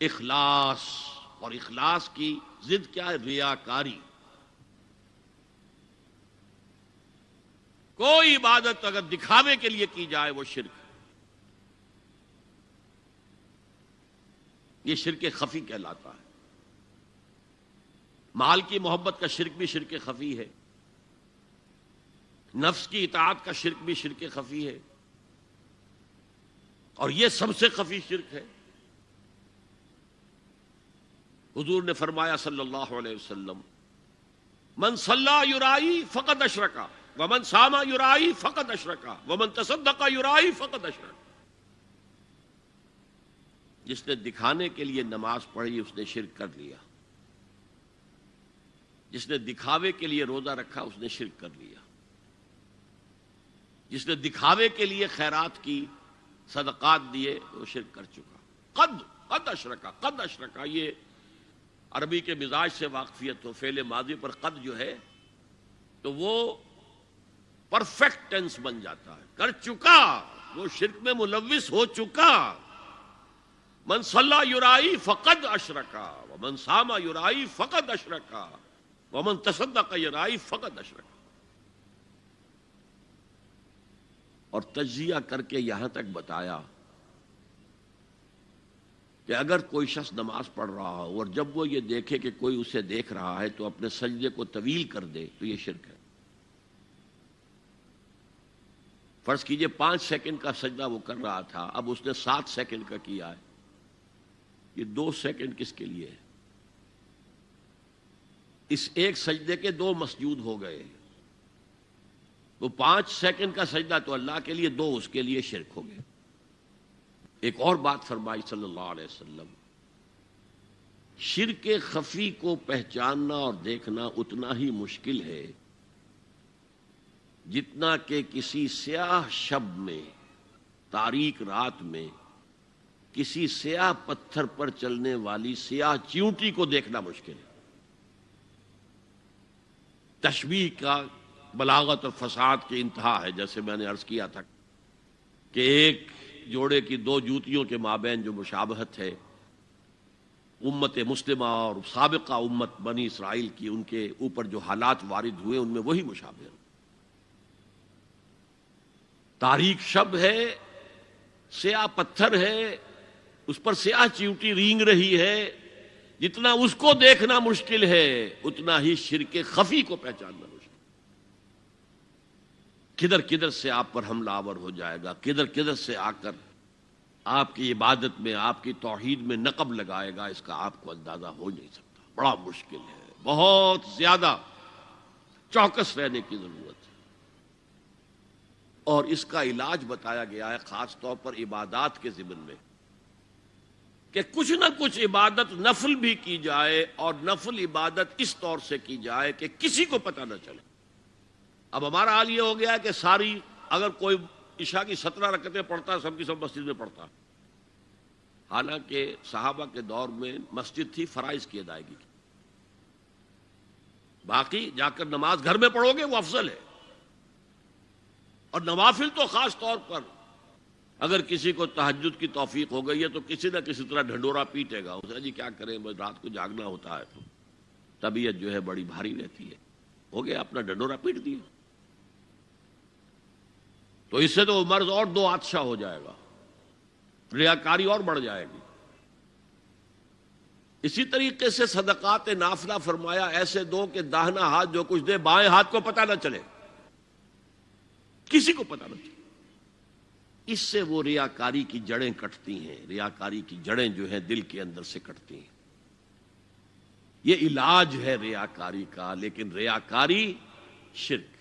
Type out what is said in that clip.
اخلاص اور اخلاص کی ضد کیا ہے؟ ریاکاری۔ کوئی عبادت اگر دکھاوے کے لیے کی جائے وہ شرک یہ شرک خفی کہلاتا ہے۔ مال کی محبت کا شرک بھی شرک خفی ہے۔ نفس کی اطاعت کا شرک بھی شرک خفی ہے۔ اور یہ سب سے خفی شرک ہے۔ حضور نے فرمایا صلی اللہ علیہ وسلم، من صلی یورائی فقط اشرکا، ومن ساما یورائی فقط اشرکا، ومن تصدقہ یورائی فقط اشرکا. جس نے دکھانے کے لیے نماز پڑھی، اس نے شرک کر لیا۔ جس نے دکھاوے کے لیے روزہ رکھا، اس نے شرک کر لیا۔ جس نے دکھاوے کے لیے خیرات کی، صدقات دیے، وہ شرک کر چکا۔ قد قد اشرکا قد اشرکا، یہ عربی کے مزاج سے واقفیت ہو فیل ماضی پر قد جو ہے، تو وہ پرفیکٹ ٹینس بن جاتا ہے۔ کر چکا، وہ شرک میں ملوث ہو چکا۔ من صلی یورائی فقد اشرکا من ساما یورائی فقد اشرکا، ومن تصدق یورائی فقد اشرکا۔ اور تجزیہ کر کے یہاں تک بتایا کہ اگر کوئی شخص نماز پڑھ رہا ہو اور جب وہ یہ دیکھے کہ کوئی اسے دیکھ رہا ہے تو اپنے سجدے کو طویل کر دے تو یہ شرک ہے۔ فرض کیجیے پانچ سیکنڈ کا سجدہ وہ کر رہا تھا، اب اس نے سات سیکنڈ کا کیا ہے۔ یہ دو سیکنڈ کس کے لیے ہے؟ اس ایک سجدے کے دو مسجود ہو گئے۔ وہ پانچ سیکنڈ کا سجدہ تو اللہ کے لیے، دو اس کے لیے شرک ہو گئے۔ ایک اور بات فرمائی صلی اللہ علیہ وسلم، شرک خفی کو پہچاننا اور دیکھنا اتنا ہی مشکل ہے جتنا کہ کسی سیاہ شب میں تاریخ رات میں، کسی سیاہ پتھر پر چلنے والی سیاہ چیونٹی کو دیکھنا مشکل ہے۔ تشبیح کا بلاغت اور فساد کی انتہا ہے، جیسے میں نے عرض کیا تھا کہ ایک جوڑے کی دو جوتیوں کے مابین جو مشابہت ہے، امت مسلمہ اور سابقہ امت بنی اسرائیل کی ان کے اوپر جو حالات وارد ہوئے، ان میں وہی مشابہ تاریخ شب ہے، سیاہ پتھر ہے، اس پر سیاہ چیوٹی رینگ رہی ہے۔ جتنا اس کو دیکھنا مشکل ہے، اتنا ہی شرک خفی کو پہچاننا۔ مشکل کدھر کدھر سے آپ پر حملہ آور ہو جائے گا، کدھر کدھر سے آ کر آپ کی عبادت میں، آپ کی توحید میں نقب لگائے گا، اس کا آپ کو اندازہ ہو نہیں سکتا۔ بڑا مشکل ہے۔ بہت زیادہ چوکس رہنے کی ضرورت ہے۔ اور اس کا علاج بتایا گیا ہے خاص طور پر عبادات کے ضمن میں، کہ کچھ نہ کچھ عبادت نفل بھی کی جائے اور نفل عبادت اس طور سے کی جائے کہ کسی کو پتہ نہ چلے۔ اب ہمارا حال یہ ہو گیا کہ ساری اگر کوئی عشاء کی سترہ رکتیں پڑھتا سب کی سب مسجد میں پڑھتا حالانکہ صحابہ کے دور میں مسجد تھی، فرائض کی ادائیگی۔ کی باقی جا کر نماز گھر میں پڑھو گے، وہ افضل ہے۔ اور نوافل تو خاص طور پر اگر کسی کو تحجد کی توفیق ہو گئی ہے تو کسی نہ کسی طرح ڈھنڈورا پیٹے گا۔ اسے جی کیا کریں؟ رات کو جاگنا ہوتا ہے تو طبیعت جو ہے بڑی بھاری رہتی ہے۔ ہو گیا، اپنا ڈنڈورا پیٹ دیا۔ تو اس سے تو مرض اور دو آدشاہ ہو جائے گا۔ ریاکاری اور بڑھ جائے گی۔ اسی طریقے سے صدقات نافلہ فرمایا، ایسے دو کہ داہنا ہاتھ جو کچھ دے، بائیں ہاتھ کو پتہ نہ چلے۔ کسی کو پتہ نہ چلے۔ اس سے وہ ریاکاری کی جڑیں کٹتی ہیں۔ ریاکاری کی جڑیں جو ہیں دل کے اندر سے کٹتی ہیں۔ یہ علاج ہے ریاکاری کا، لیکن ریاکاری شرک۔